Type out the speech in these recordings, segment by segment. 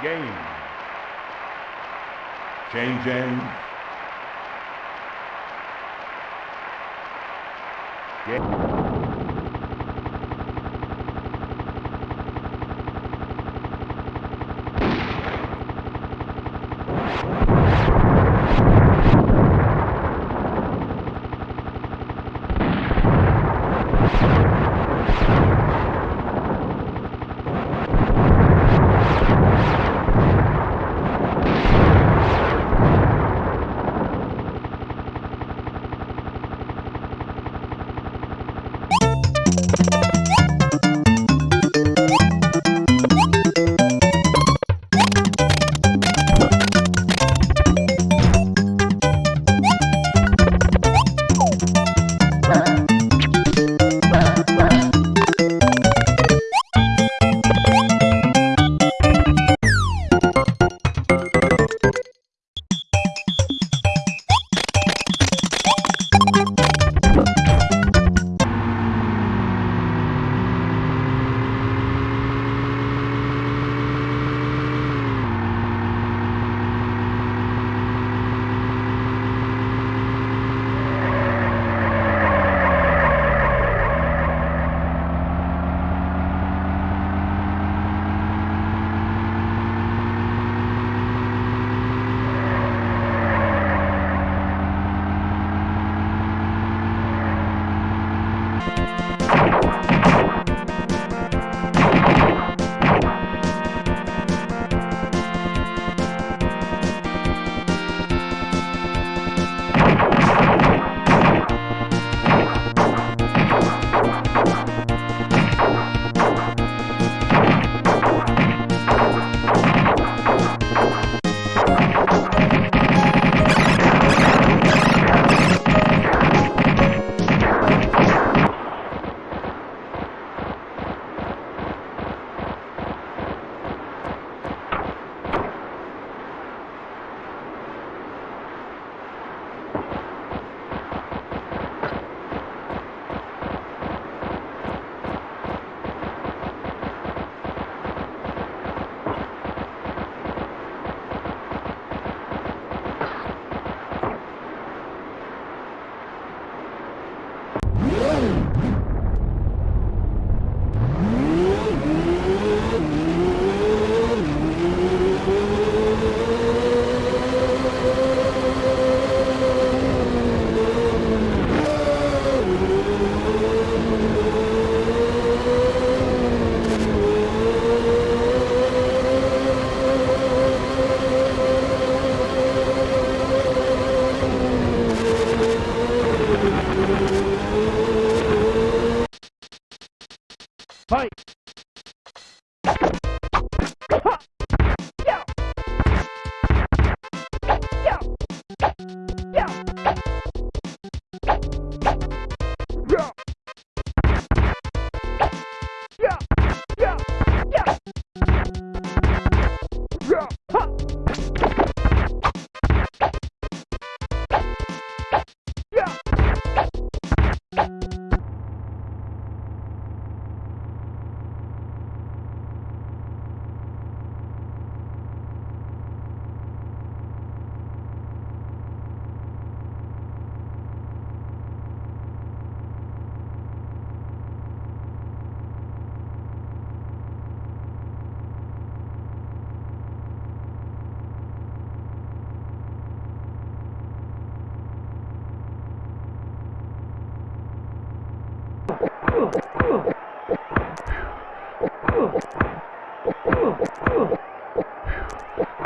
Game. Changing. Game.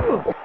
Low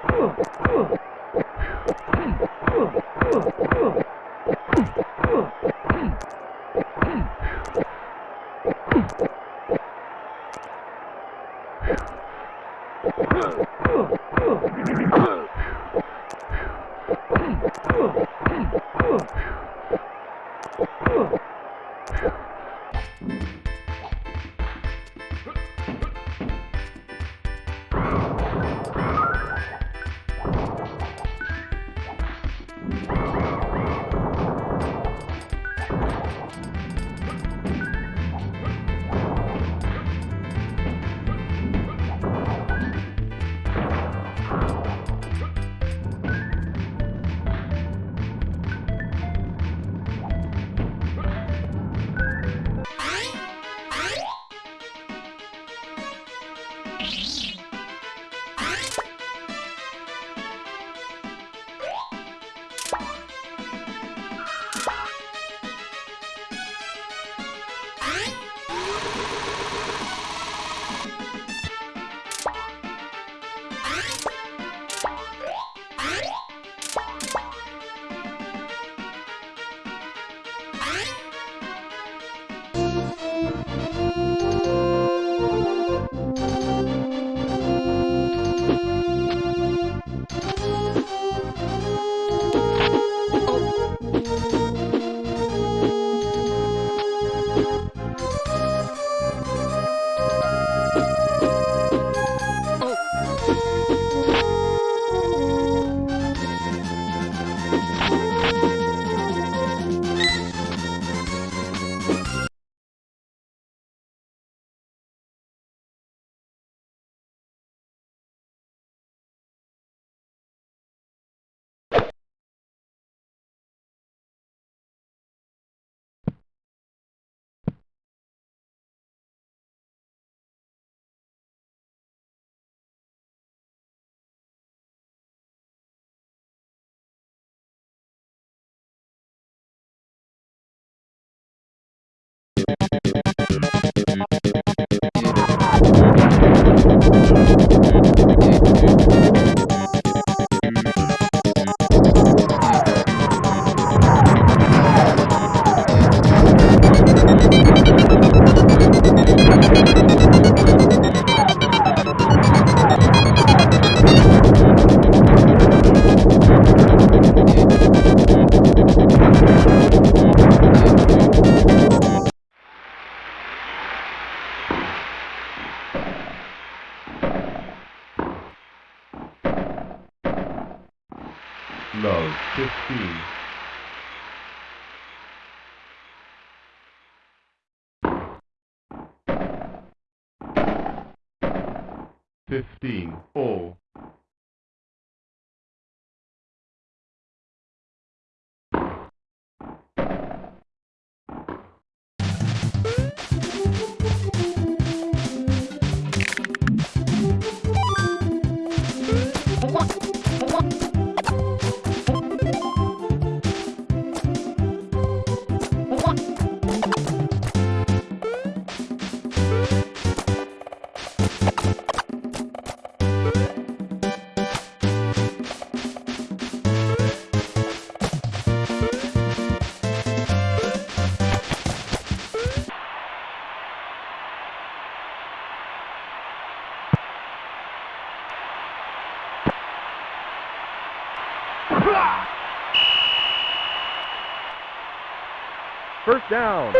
First down.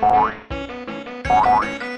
Bye.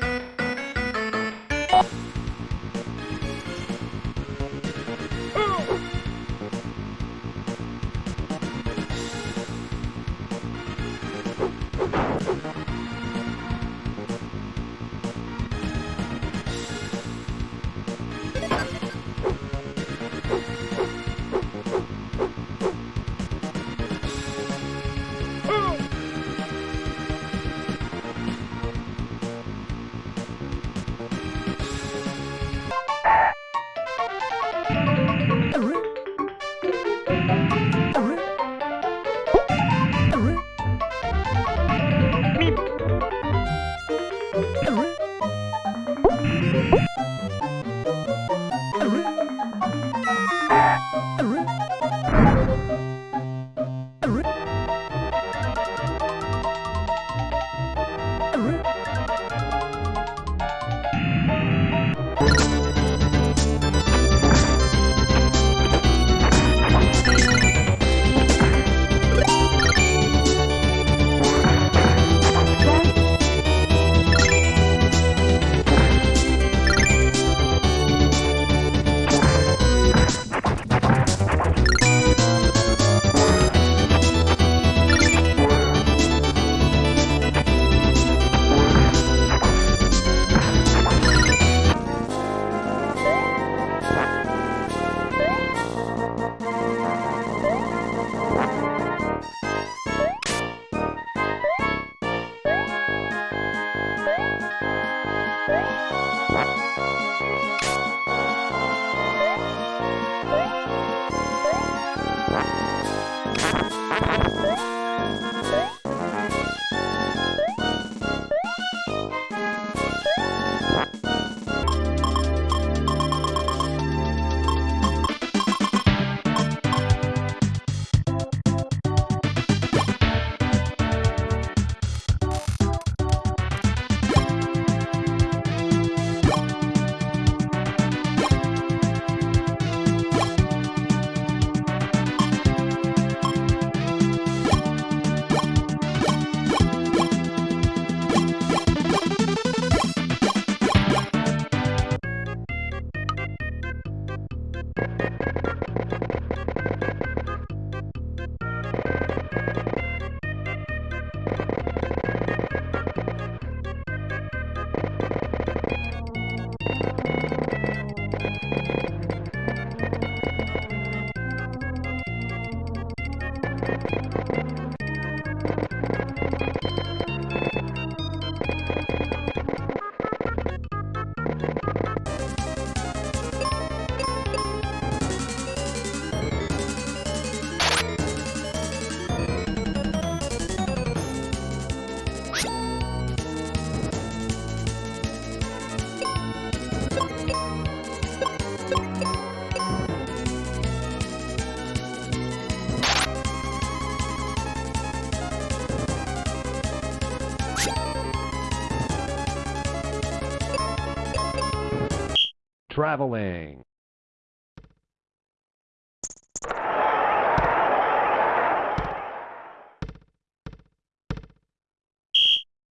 Traveling.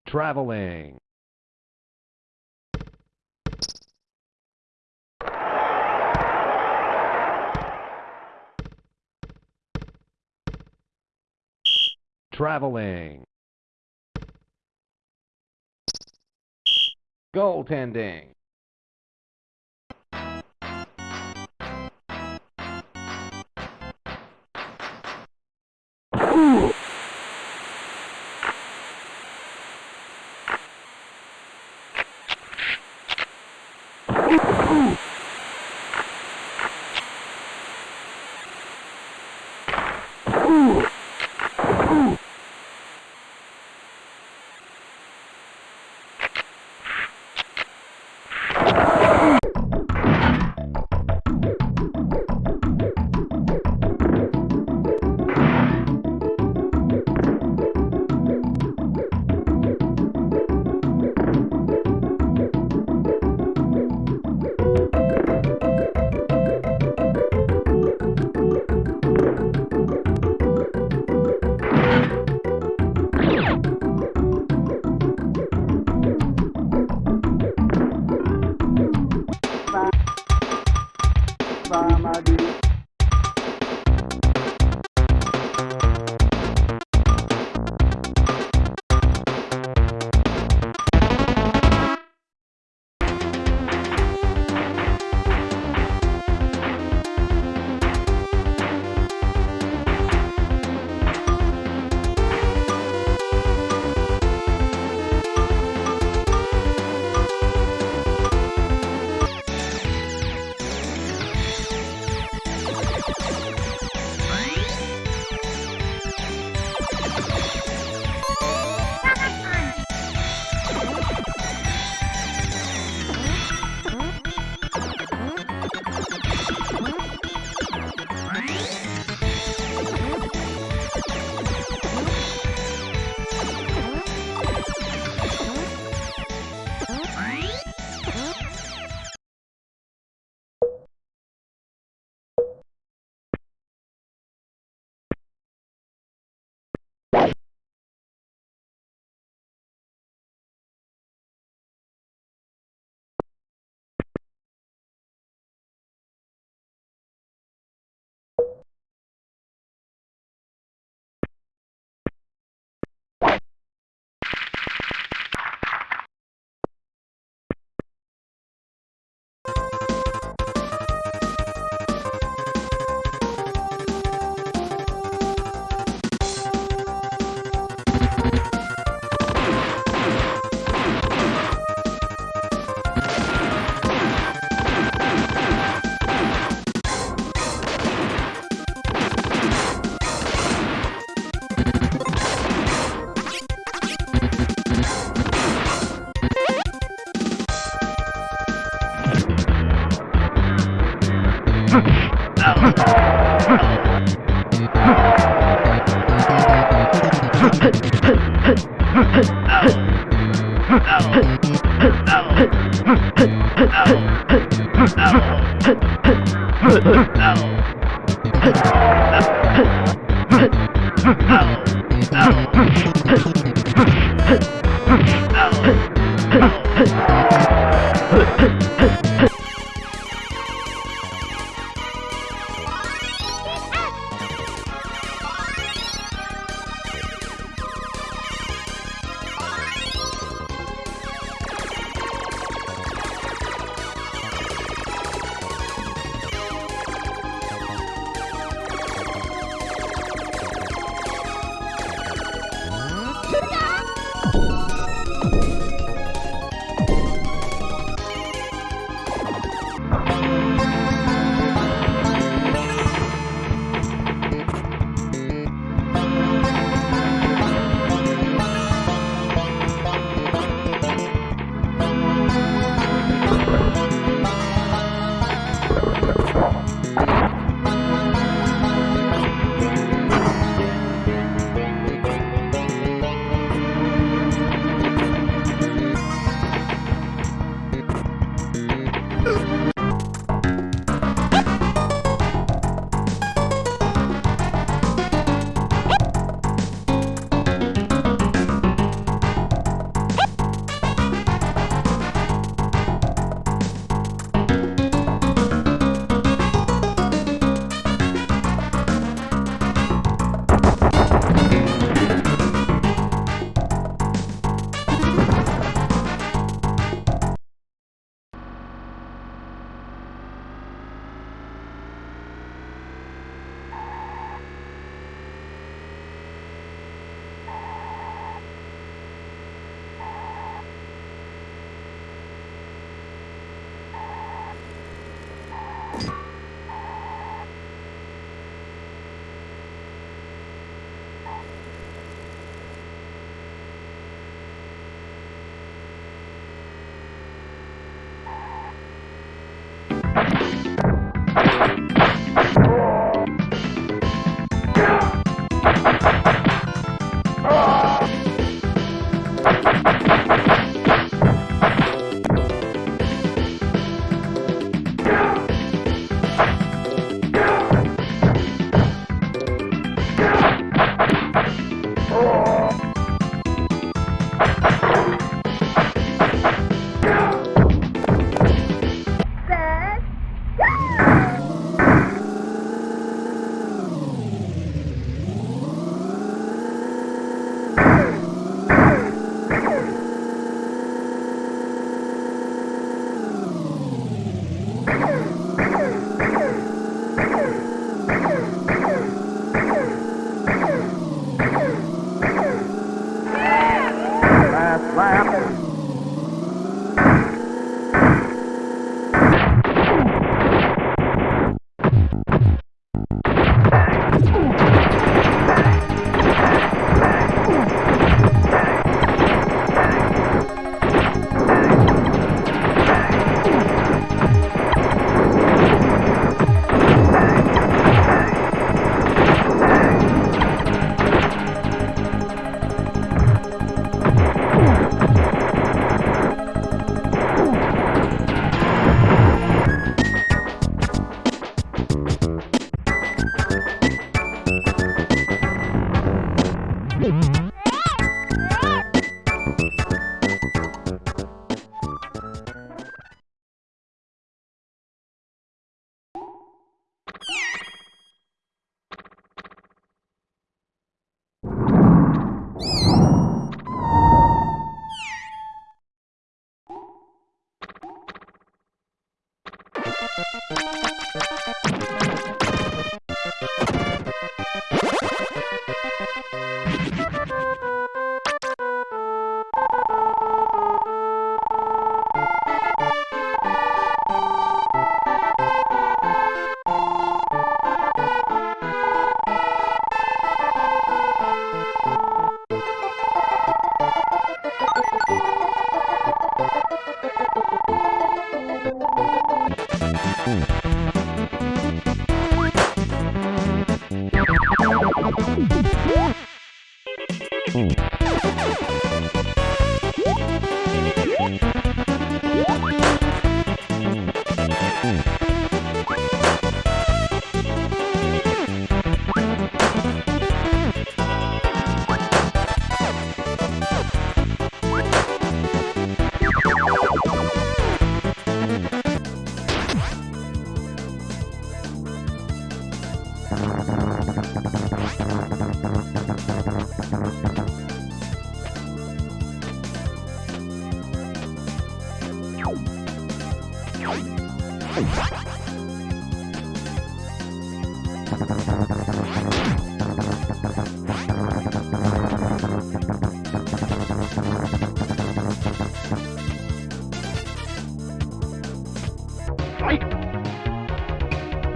Traveling. Traveling. Goaltending.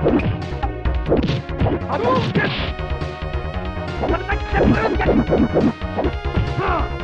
Hadouken! Hadouken! Hadouken!